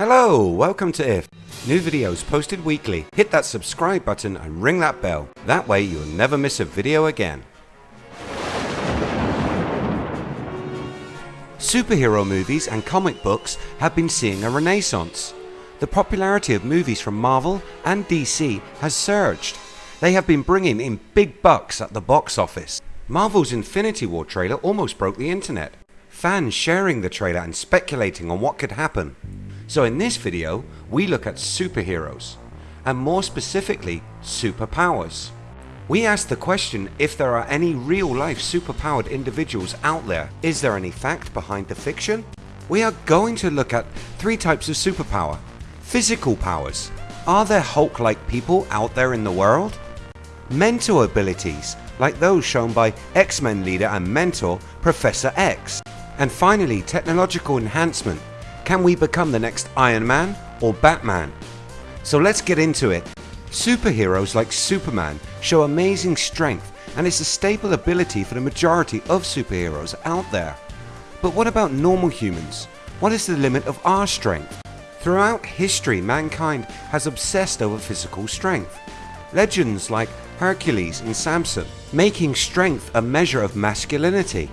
Hello, welcome to IF. New videos posted weekly. Hit that subscribe button and ring that bell. That way you'll never miss a video again. Superhero movies and comic books have been seeing a renaissance. The popularity of movies from Marvel and DC has surged. They have been bringing in big bucks at the box office. Marvel's Infinity War trailer almost broke the internet. Fans sharing the trailer and speculating on what could happen. So in this video we look at superheroes and more specifically superpowers. We ask the question if there are any real life superpowered individuals out there. Is there any fact behind the fiction? We are going to look at three types of superpower. Physical powers. Are there Hulk like people out there in the world? Mental abilities like those shown by X-Men leader and mentor Professor X. And finally technological enhancement. Can we become the next Iron Man or Batman? So let's get into it. Superheroes like Superman show amazing strength and it's a staple ability for the majority of superheroes out there. But what about normal humans? What is the limit of our strength? Throughout history mankind has obsessed over physical strength. Legends like Hercules and Samson making strength a measure of masculinity.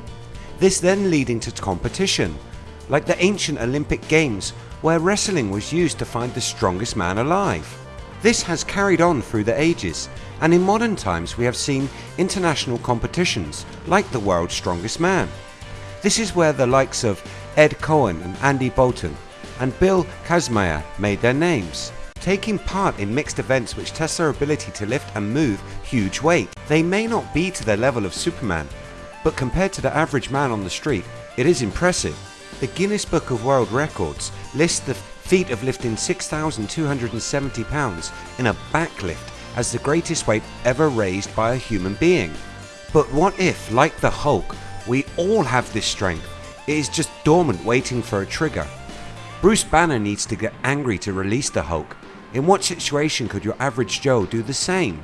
This then leading to competition like the ancient Olympic games where wrestling was used to find the strongest man alive. This has carried on through the ages and in modern times we have seen international competitions like the world's strongest man. This is where the likes of Ed Coan and Andy Bolton and Bill Kazmaier made their names. Taking part in mixed events which test their ability to lift and move huge weight. They may not be to the level of Superman but compared to the average man on the street it is impressive. The Guinness Book of World Records lists the feat of lifting 6,270 pounds in a backlift as the greatest weight ever raised by a human being. But what if, like the Hulk, we all have this strength, it is just dormant waiting for a trigger. Bruce Banner needs to get angry to release the Hulk. In what situation could your average Joe do the same?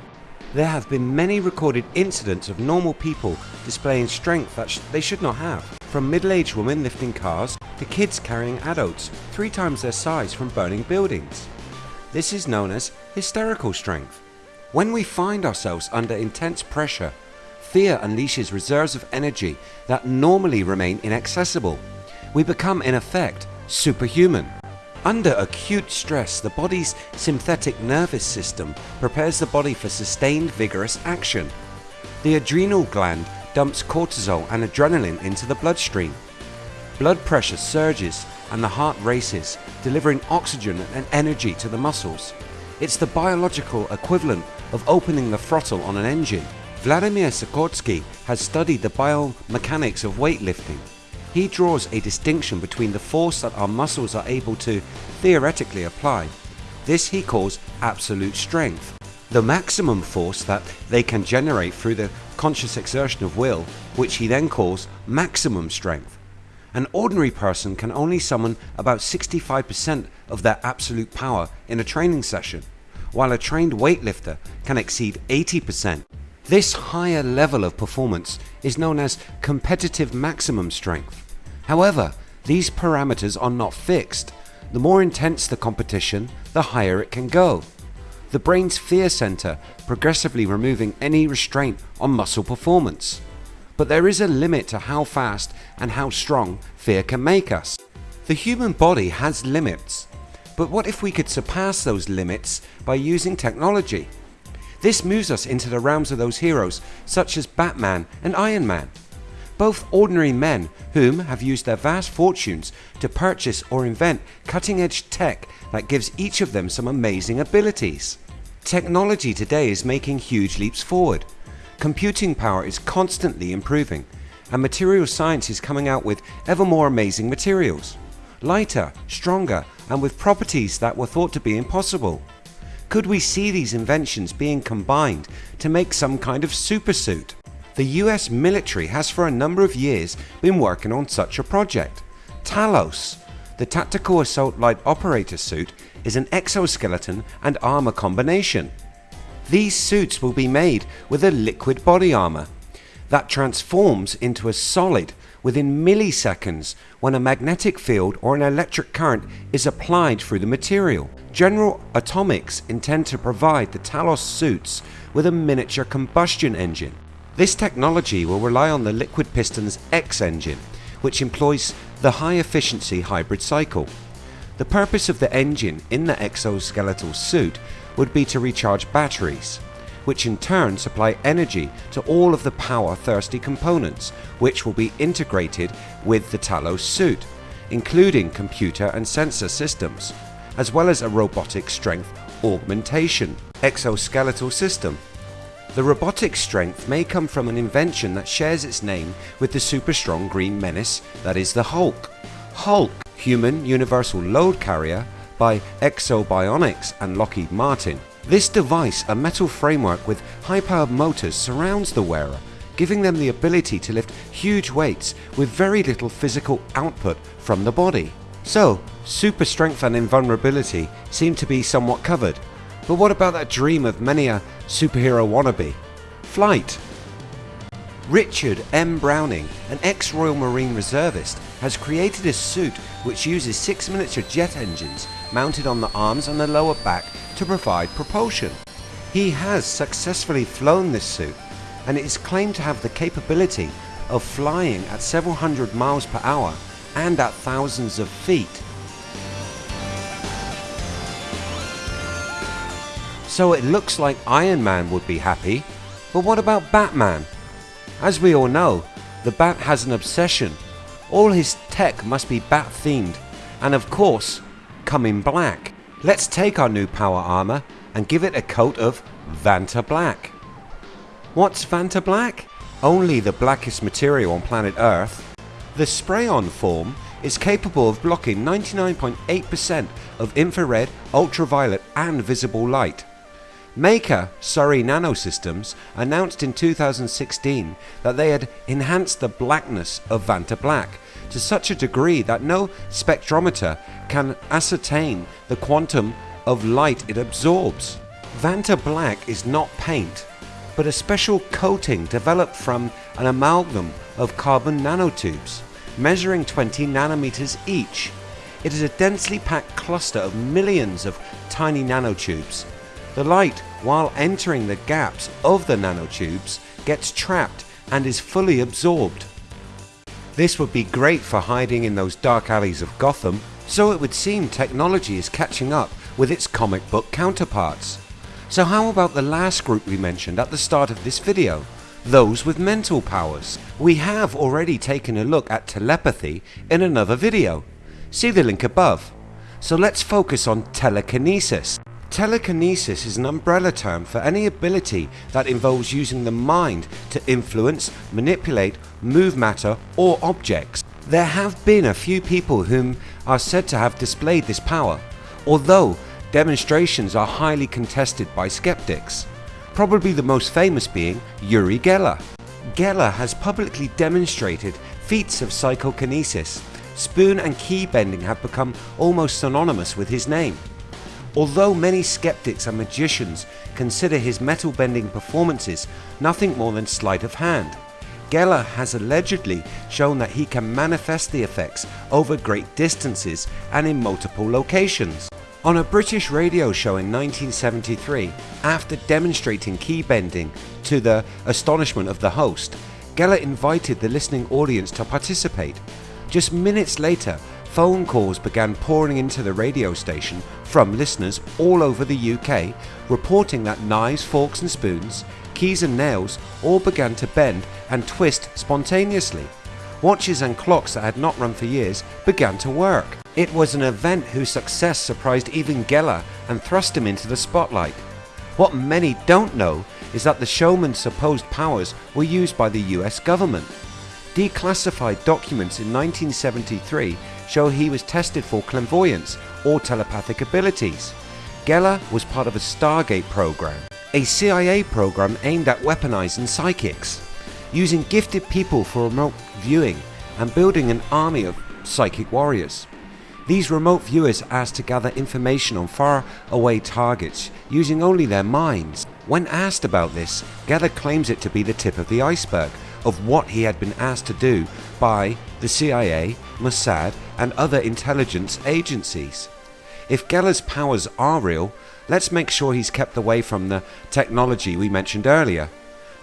There have been many recorded incidents of normal people displaying strength that sh they should not have. From middle-aged women lifting cars to kids carrying adults three times their size from burning buildings. This is known as hysterical strength. When we find ourselves under intense pressure, fear unleashes reserves of energy that normally remain inaccessible. We become in effect superhuman. Under acute stress the body's sympathetic nervous system prepares the body for sustained vigorous action. The adrenal gland dumps cortisol and adrenaline into the bloodstream. Blood pressure surges and the heart races delivering oxygen and energy to the muscles. It's the biological equivalent of opening the throttle on an engine. Vladimir Zatsiorsky has studied the biomechanics of weightlifting he draws a distinction between the force that our muscles are able to theoretically apply. This he calls absolute strength. The maximum force that they can generate through the conscious exertion of will which he then calls maximum strength. An ordinary person can only summon about 65% of their absolute power in a training session while a trained weightlifter can exceed 80%. This higher level of performance is known as competitive maximum strength. However, these parameters are not fixed. The more intense the competition, the higher it can go. The brain's fear center progressively removing any restraint on muscle performance. But there is a limit to how fast and how strong fear can make us. The human body has limits. But what if we could surpass those limits by using technology? This moves us into the realms of those heroes such as Batman and Iron Man both ordinary men whom have used their vast fortunes to purchase or invent cutting edge tech that gives each of them some amazing abilities. Technology today is making huge leaps forward. Computing power is constantly improving and material science is coming out with ever more amazing materials. Lighter, stronger and with properties that were thought to be impossible. Could we see these inventions being combined to make some kind of supersuit? The US military has for a number of years been working on such a project. Talos, the Tactical Assault Light Operator suit is an exoskeleton and armor combination. These suits will be made with a liquid body armor that transforms into a solid within milliseconds when a magnetic field or an electric current is applied through the material. General Atomics intend to provide the Talos suits with a miniature combustion engine. This technology will rely on the LiquidPiston's X engine which employs the high efficiency hybrid cycle. The purpose of the engine in the exoskeletal suit would be to recharge batteries, which in turn supply energy to all of the power thirsty components which will be integrated with the Talos suit, including computer and sensor systems, as well as a robotic strength augmentation exoskeletal system. The robotic strength may come from an invention that shares its name with the super strong green menace that is the Hulk. Hulk, Human Universal Load Carrier by Ekso Bionics and Lockheed Martin. This device, a metal framework with high-powered motors surrounds the wearer, giving them the ability to lift huge weights with very little physical output from the body. So, super strength and invulnerability seem to be somewhat covered, but what about that dream of many a superhero wannabe? Flight. Richard M. Browning, an ex-Royal Marine reservist, has created a suit which uses six miniature jet engines mounted on the arms and the lower back to provide propulsion. He has successfully flown this suit and it is claimed to have the capability of flying at several hundred miles per hour and at thousands of feet. So it looks like Iron Man would be happy, but what about Batman? As we all know, the Bat has an obsession. All his tech must be Bat themed, and of course, come in black. Let's take our new power armor and give it a coat of Vantablack. What's Vantablack? Only the blackest material on planet Earth. The spray-on form is capable of blocking 99.8% of infrared, ultraviolet and visible light. Maker Surrey Nanosystems announced in 2016 that they had enhanced the blackness of Vantablack to such a degree that no spectrometer can ascertain the quantum of light it absorbs. Vantablack is not paint but a special coating developed from an amalgam of carbon nanotubes measuring 20 nanometers each. It is a densely packed cluster of millions of tiny nanotubes the light, while entering the gaps of the nanotubes, gets trapped and is fully absorbed. This would be great for hiding in those dark alleys of Gotham, so it would seem technology is catching up with its comic book counterparts. So how about the last group we mentioned at the start of this video? Those with mental powers. We have already taken a look at telepathy in another video. See the link above. So let's focus on telekinesis. Telekinesis is an umbrella term for any ability that involves using the mind to influence, manipulate, move matter or objects. There have been a few people whom are said to have displayed this power, although demonstrations are highly contested by skeptics, probably the most famous being Uri Geller. Geller has publicly demonstrated feats of psychokinesis. Spoon and key bending have become almost synonymous with his name. Although many skeptics and magicians consider his metal bending performances nothing more than sleight of hand, Geller has allegedly shown that he can manifest the effects over great distances and in multiple locations. On a British radio show in 1973, after demonstrating key bending to the astonishment of the host, Geller invited the listening audience to participate. Just minutes later, phone calls began pouring into the radio station from listeners all over the UK reporting that knives, forks and spoons, keys and nails all began to bend and twist spontaneously. Watches and clocks that had not run for years began to work. It was an event whose success surprised even Geller and thrust him into the spotlight. What many don't know is that the showman's supposed powers were used by the US government. Declassified documents in 1973 show he was tested for clairvoyance or telepathic abilities. Geller was part of a Stargate program, a CIA program aimed at weaponizing psychics, using gifted people for remote viewing and building an army of psychic warriors. These remote viewers asked to gather information on far away targets using only their minds. When asked about this, Geller claims it to be the tip of the iceberg of what he had been asked to do by the CIA, Mossad, and other intelligence agencies. If Geller's powers are real, let's make sure he's kept away from the technology we mentioned earlier.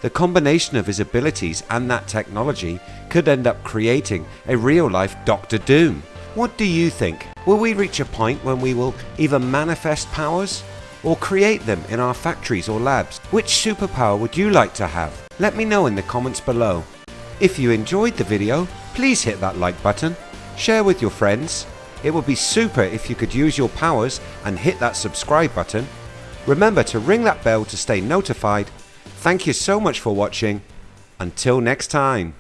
The combination of his abilities and that technology could end up creating a real life Doctor Doom. What do you think? Will we reach a point when we will either manifest powers or create them in our factories or labs? Which superpower would you like to have? Let me know in the comments below. If you enjoyed the video, please hit that like button, share with your friends. It would be super if you could use your powers and hit that subscribe button. Remember to ring that bell to stay notified Thank you so much for watching. Until next time.